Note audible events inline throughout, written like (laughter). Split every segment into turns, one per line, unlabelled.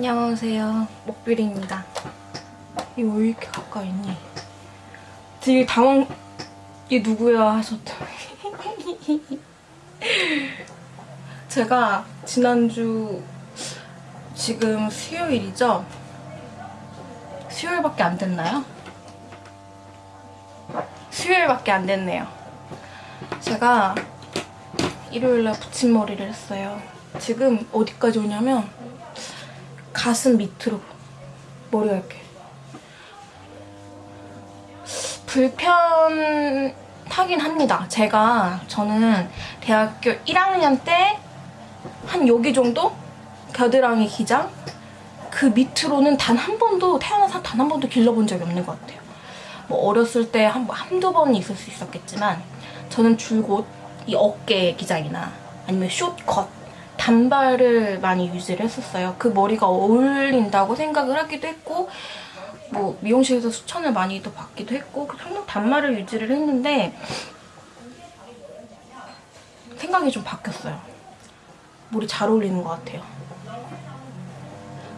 안녕하세요. 목비리입니다. 이거 왜 이렇게 가까이 있니? 되게 당황... 이게 누구야 하셨더니 (laughs) 제가 지난주 지금 수요일이죠? 수요일밖에 안 됐나요? 수요일밖에 안 됐네요. 제가 일요일날 붙임머리를 했어요. 지금 어디까지 오냐면 가슴 밑으로 머리가 이렇게 불편하긴 합니다. 제가 저는 대학교 1학년 때 한 여기 정도 겨드랑이 기장 그 밑으로는 단 한 번도 태어나서 단 한 번도 길러본 적이 없는 것 같아요. 뭐 어렸을 때 한, 한두 번 있을 수 있었겠지만 저는 줄곧 이 어깨 기장이나 아니면 숏컷 단발을 많이 유지를 했었어요. 그 머리가 어울린다고 생각을 하기도 했고 뭐 미용실에서 추천을 많이 또 받기도 했고 평생 단발을 유지를 했는데 생각이 좀 바뀌었어요. 머리 잘 어울리는 것 같아요.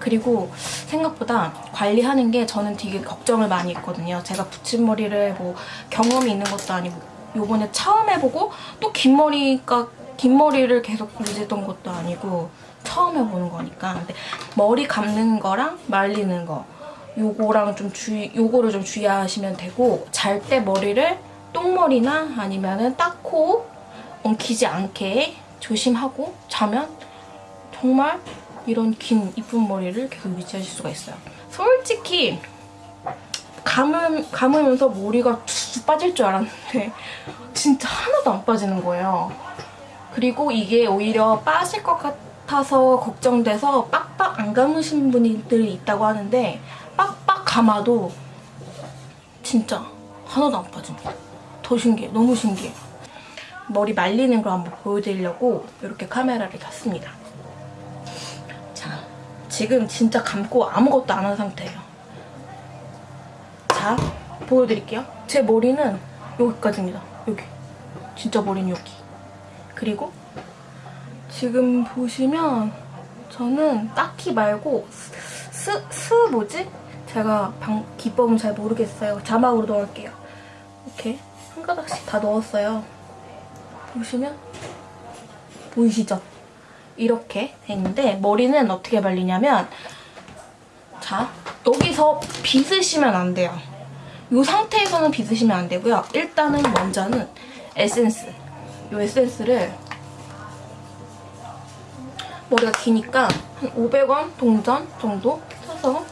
그리고 생각보다 관리하는 게 저는 되게 걱정을 많이 했거든요. 제가 붙임머리를 뭐 경험이 있는 것도 아니고 요번에 처음 해보고 또 긴 머리가 긴 머리를 계속 유지했던 것도 아니고 처음 해보는 거니까 근데 머리 감는 거랑 말리는 거 요거랑 좀 주의 요거를 좀 주의하시면 되고 잘 때 머리를 똥머리나 아니면은 닦고 엉키지 않게 조심하고 자면 정말 이런 긴 이쁜 머리를 계속 유지하실 수가 있어요. 솔직히 감으, 감으면서 머리가 쭉 빠질 줄 알았는데 진짜 하나도 안 빠지는 거예요. 그리고 이게 오히려 빠질 것 같아서 걱정돼서 빡빡 안 감으신 분들이 있다고 하는데 빡빡 감아도 진짜 하나도 안 빠집니다. 더 신기해. 너무 신기해. 머리 말리는 걸 한번 보여드리려고 이렇게 카메라를 켰습니다. 자, 지금 진짜 감고 아무것도 안 한 상태예요. 자, 보여드릴게요. 제 머리는 여기까지입니다. 여기. 진짜 머리는 여기. 그리고 지금 보시면 저는 딱히 말고 스, 스 뭐지? 제가 방, 기법은 잘 모르겠어요. 자막으로 넣을게요. 이렇게 한 가닥씩 다 넣었어요. 보시면 보이시죠? 이렇게 돼 있는데 머리는 어떻게 말리냐면 자 여기서 빗으시면 안 돼요. 이 상태에서는 빗으시면 안 되고요. 일단은 먼저는 에센스 이 에센스를 머리가 기니까 한 500원 동전 정도 사서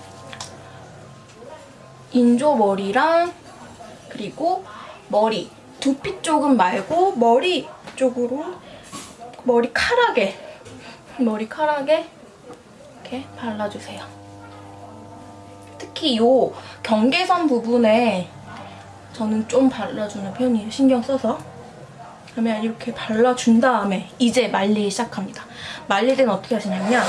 인조 머리랑 그리고 머리 두피 쪽은 말고 머리 쪽으로 머리카락에 머리카락에 이렇게 발라주세요. 특히 이 경계선 부분에 저는 좀 발라주는 편이에요. 신경 써서. 그러면 이렇게 발라준 다음에 이제 말리기 시작합니다. 말릴 때는 어떻게 하시냐면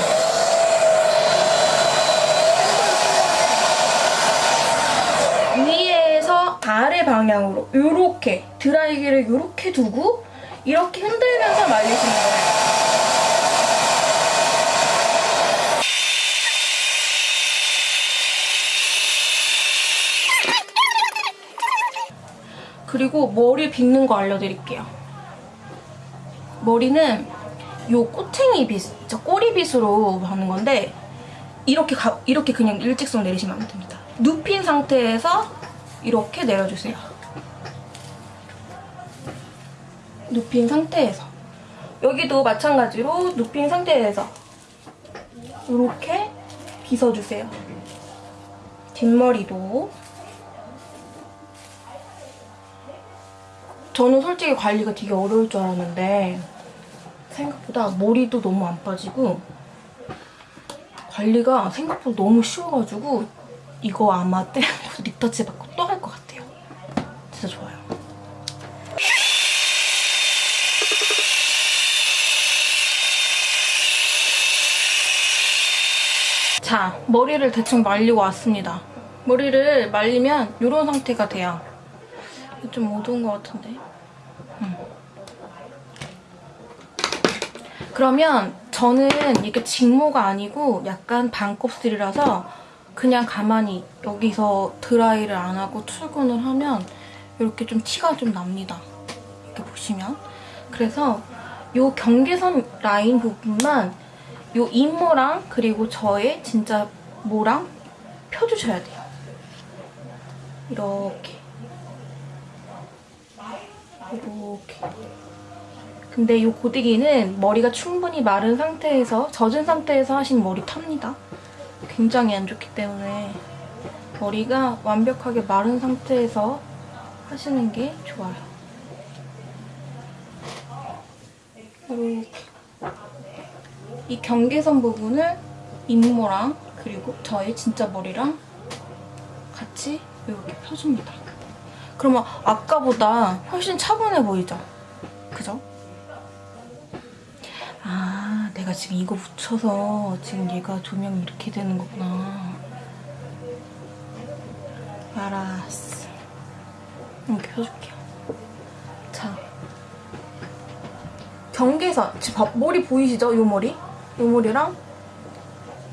위에서 아래 방향으로 이렇게 드라이기를 이렇게 두고 이렇게 흔들면서 말리시는 거예요. 그리고 머리 빗는 거 알려드릴게요. 머리는 요 꼬챙이 빗, 저 꼬리빗으로 하는 건데 이렇게 가, 이렇게 그냥 일직선 내리시면 안 됩니다. 눕힌 상태에서 이렇게 내려주세요. 눕힌 상태에서 여기도 마찬가지로 눕힌 상태에서 이렇게 빗어주세요. 뒷머리도 저는 솔직히 관리가 되게 어려울 줄 알았는데 생각보다 머리도 너무 안 빠지고 관리가 생각보다 너무 쉬워가지고 이거 아마 때려서 (laughs) 리터치 받고 또 할 것 같아요. 진짜 좋아요. 자, 머리를 대충 말리고 왔습니다. 머리를 말리면 이런 상태가 돼요. 좀 어두운 것 같은데. 음. 그러면 저는 이게 직모가 아니고 약간 반곱슬이라서 그냥 가만히 여기서 드라이를 안 하고 출근을 하면 이렇게 좀 티가 좀 납니다. 이렇게 보시면. 그래서 이 경계선 라인 부분만 이 이모랑 그리고 저의 진짜 모랑 펴주셔야 돼요. 이렇게. 이렇게. 근데 이 고데기는 머리가 충분히 마른 상태에서 젖은 상태에서 하신 머리 탑니다. 굉장히 안 좋기 때문에 머리가 완벽하게 마른 상태에서 하시는 게 좋아요. 이렇게 이 경계선 부분을 인모랑 그리고 저의 진짜 머리랑 같이 이렇게 펴줍니다. 그러면 아까보다 훨씬 차분해 보이죠? 그죠? 아, 내가 지금 이거 붙여서 지금 얘가 조명이 이렇게 되는 거구나. 알았어. 이렇게 펴줄게요. 자. 경계선. 지금 봐- 머리 보이시죠? 요 머리? 요 머리랑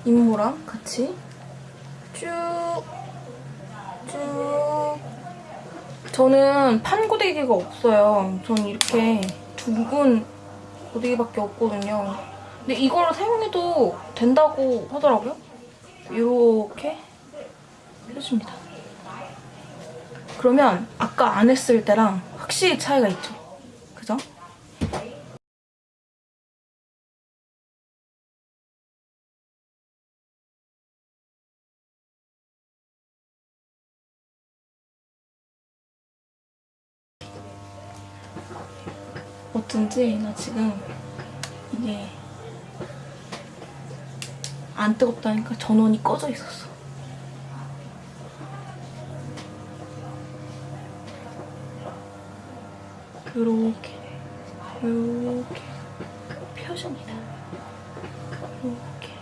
인모랑 같이 쭉, 쭉. 저는 판 고데기가 없어요. 저는 이렇게 둥근 고데기밖에 없거든요. 근데 이걸로 사용해도 된다고 하더라고요. 이렇게 해줍니다. 그러면 아까 안 했을 때랑 확실히 차이가 있죠. 그죠? 어쩐지 나 지금 이게 안 뜨겁다니까 전원이 꺼져 있었어. 요렇게 요렇게 펴줍니다. 요렇게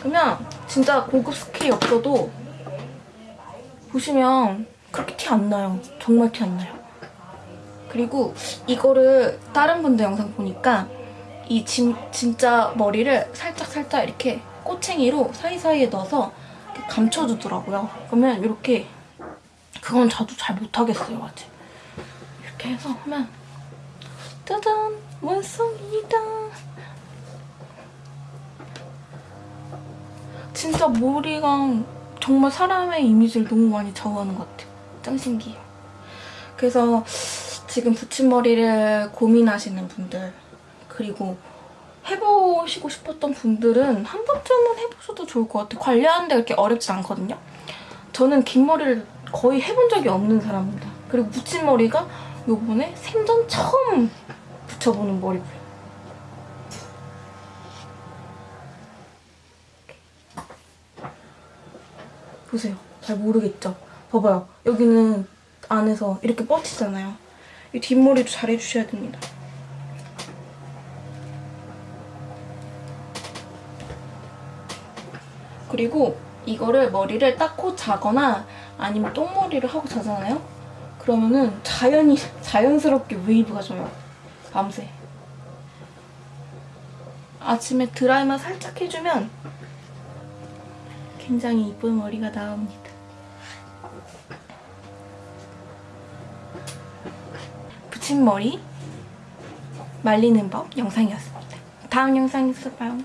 그러면 진짜 고급 스킬이 없어도 보시면 그렇게 티 안 나요. 정말 티 안 나요. 그리고 이거를 다른 분들 영상 보니까 이 진, 진짜 머리를 살짝 살짝 이렇게 꼬챙이로 사이사이에 넣어서 감춰주더라고요. 그러면 이렇게 그건 저도 잘 못하겠어요 아직. 이렇게 해서 하면 짜잔 완성이다. 진짜 머리가 정말 사람의 이미지를 너무 많이 좌우하는 것 같아요. 짱 신기해요. 그래서 지금 붙임머리를 고민하시는 분들 그리고 해보시고 싶었던 분들은 한 번쯤은 해보셔도 좋을 것 같아요. 관리하는데 그렇게 어렵지 않거든요. 저는 긴 머리를 거의 해본 적이 없는 사람입니다. 그리고 붙임머리가 요번에 생전 처음 붙여보는 머리고요. 보세요. 잘 모르겠죠? 봐봐요. 여기는 안에서 이렇게 뻗치잖아요. 이 뒷머리도 잘 해주셔야 됩니다. 그리고 이거를 머리를 땋고 자거나 아니면 똥머리를 하고 자잖아요? 그러면은 자연히, 자연스럽게 웨이브가 져요. 밤새. 아침에 드라이만 살짝 해주면 굉장히 이쁜 머리가 나옵니다. 붙임머리 말리는 법 영상이었습니다. 다음 영상에서 봐요.